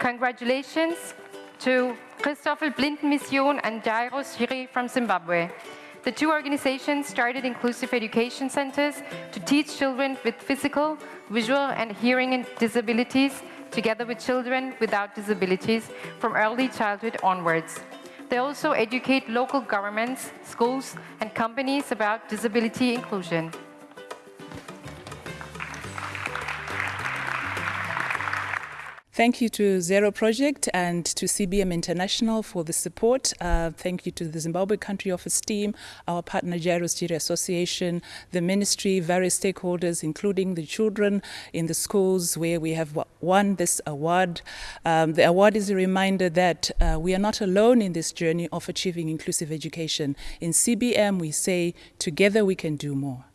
Congratulations to Christoffel Blind Mission and Jairus Jiri from Zimbabwe. The two organizations started inclusive education centers to teach children with physical, visual and hearing disabilities together with children without disabilities from early childhood onwards. They also educate local governments, schools and companies about disability inclusion. Thank you to Zero Project and to CBM International for the support. Uh, thank you to the Zimbabwe Country Office team, our partner Jairus Jiri Association, the ministry, various stakeholders, including the children in the schools where we have won this award. Um, the award is a reminder that uh, we are not alone in this journey of achieving inclusive education. In CBM, we say, together we can do more.